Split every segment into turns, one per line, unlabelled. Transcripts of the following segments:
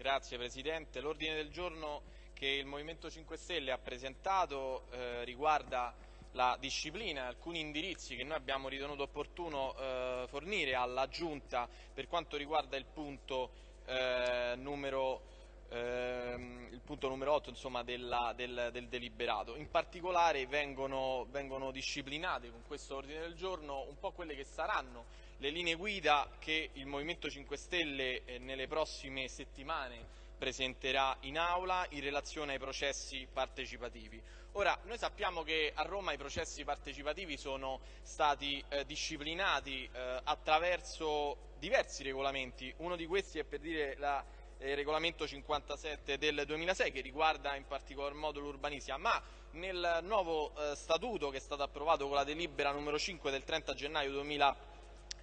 Grazie Presidente. L'ordine del giorno che il Movimento 5 Stelle ha presentato eh, riguarda la disciplina alcuni indirizzi che noi abbiamo ritenuto opportuno eh, fornire alla Giunta per quanto riguarda il punto eh, numero ehm, il punto numero 8 insomma, della, del, del, deliberato. In particolare vengono, vengono, disciplinate con questo ordine del giorno un po' quelle che saranno le linee guida che il Movimento 5 Stelle eh, nelle prossime settimane presenterà in aula in relazione ai processi partecipativi. Ora, noi sappiamo che a Roma i processi partecipativi sono stati eh, disciplinati eh, attraverso diversi regolamenti, uno di questi è per dire la il regolamento 57 del 2006 che riguarda in particolar modo l'urbanistica, ma nel nuovo eh, statuto che è stato approvato con la delibera numero 5 del 30 gennaio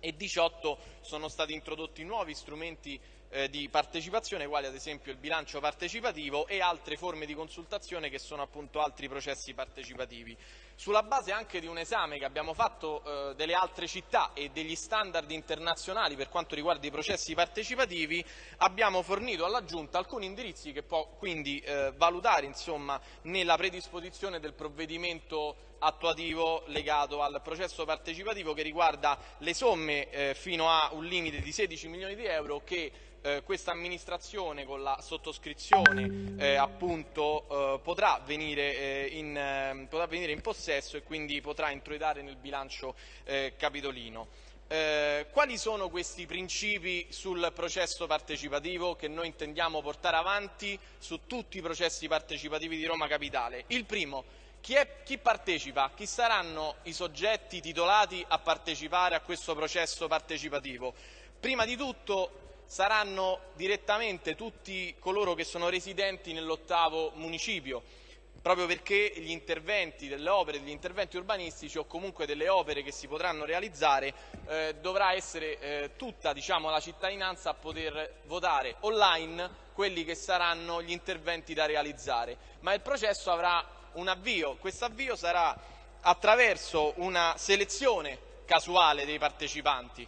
2018 sono stati introdotti nuovi strumenti eh, di partecipazione, quali ad esempio il bilancio partecipativo e altre forme di consultazione che sono appunto altri processi partecipativi. Sulla base anche di un esame che abbiamo fatto eh, delle altre città e degli standard internazionali per quanto riguarda i processi partecipativi, abbiamo fornito alla Giunta alcuni indirizzi che può quindi eh, valutare insomma, nella predisposizione del provvedimento attuativo legato al processo partecipativo che riguarda le somme eh, fino a un limite di 16 milioni di euro che eh, questa amministrazione con la sottoscrizione eh, appunto eh, potrà venire, eh, in, ehm, potrà, venire in, possesso e quindi potrà introitare nel bilancio eh, capitolino. Eh, quali sono questi principi sul processo partecipativo che noi intendiamo portare avanti su tutti i processi partecipativi di Roma Capitale? Il primo, chi, è, chi, partecipa? Chi saranno i soggetti titolati a partecipare a questo processo partecipativo? Prima di tutto saranno direttamente tutti coloro che sono residenti nell'ottavo municipio, proprio perché gli interventi delle opere, degli interventi urbanistici o comunque delle opere che si potranno realizzare eh, dovrà essere eh, tutta diciamo, la cittadinanza a poter votare online quelli che saranno gli interventi da realizzare, ma il processo avrà un avvio, questo avvio sarà attraverso una selezione casuale dei partecipanti,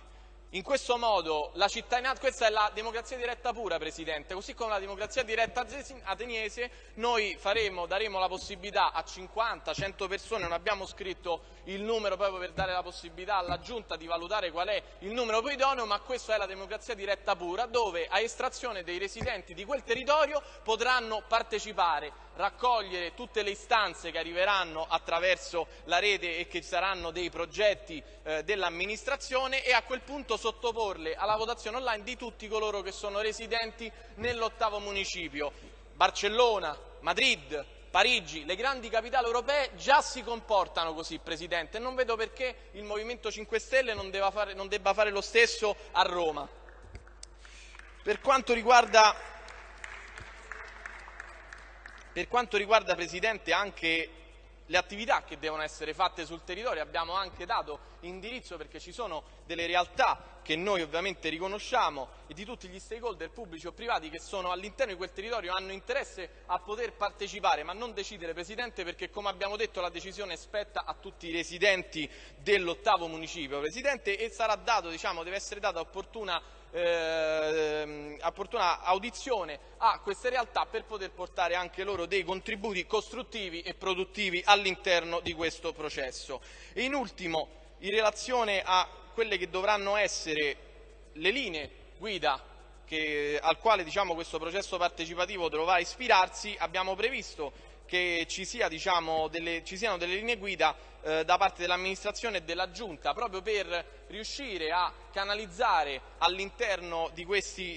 in questo modo la cittadinanza, questa è la democrazia diretta pura, Presidente, così come la democrazia diretta ateniese, noi faremo, daremo la possibilità a 50, 100 persone, non abbiamo scritto il numero proprio per dare la possibilità alla Giunta di valutare qual è il numero più idoneo, ma questa è la democrazia diretta pura, dove a estrazione dei residenti di quel territorio potranno partecipare, raccogliere tutte le istanze che arriveranno attraverso la rete e che saranno dei progetti eh, dell'amministrazione e a quel punto sottoporle alla votazione online di tutti coloro che sono residenti nell'ottavo municipio. Barcellona, Madrid, Parigi, le grandi capitali europee già si comportano così, Presidente, e non vedo perché il Movimento 5 Stelle non, fare, non debba fare lo stesso a Roma. Per quanto riguarda, per quanto riguarda Presidente, anche le attività che devono essere fatte sul territorio, abbiamo anche dato indirizzo perché ci sono delle realtà che noi ovviamente riconosciamo e di tutti gli stakeholder pubblici o privati che sono all'interno di quel territorio hanno interesse a poter partecipare ma non decidere Presidente perché come abbiamo detto la decisione spetta a tutti i residenti dell'ottavo municipio. Presidente e sarà dato, diciamo, deve essere data opportuna eh, opportuna audizione a queste realtà per poter portare anche loro dei contributi costruttivi e produttivi all'interno di questo processo. E in ultimo, in relazione a quelle che dovranno essere le linee guida che, al quale diciamo, questo processo partecipativo dovrà ispirarsi, abbiamo previsto che ci, sia, diciamo, delle, ci siano delle linee guida eh, da parte dell'amministrazione e della Giunta proprio per riuscire a canalizzare all'interno di,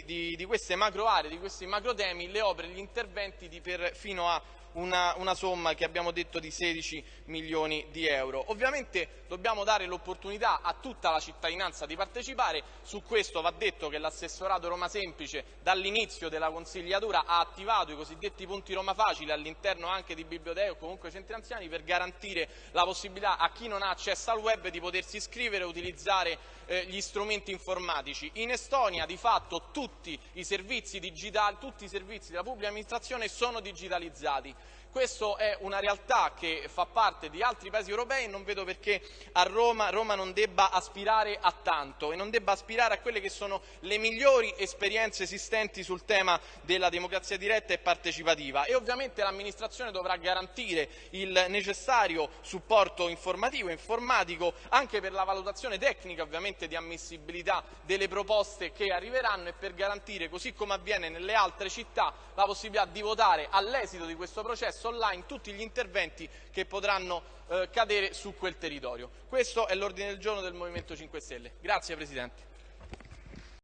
di, di, queste macro aree, di questi macro temi, le opere, gli interventi per, fino a una, una, somma che abbiamo detto di 16 milioni di euro. Ovviamente dobbiamo dare l'opportunità a tutta la cittadinanza di partecipare, su questo va detto che l'assessorato Roma Semplice dall'inizio della consigliatura ha attivato i cosiddetti punti Roma Facile all'interno anche di biblioteche o comunque centri anziani per garantire la possibilità a chi non ha accesso al web di potersi iscrivere e utilizzare eh, gli strumenti informatici. In Estonia di fatto tutti i servizi digitali, tutti i servizi della pubblica amministrazione sono digitalizzati. Questa è una realtà che fa parte di altri paesi europei e non vedo perché a Roma, Roma non debba aspirare a tanto e non debba aspirare a quelle che sono le migliori esperienze esistenti sul tema della democrazia diretta e partecipativa e ovviamente l'amministrazione dovrà garantire il necessario supporto informativo e informatico anche per la valutazione tecnica ovviamente di ammissibilità delle proposte che arriveranno e per garantire, così come avviene nelle altre città, la possibilità di votare all'esito di questo processo online tutti gli interventi che potranno eh, cadere su quel territorio. Questo è l'ordine del giorno del Movimento 5 Stelle. Grazie Presidente.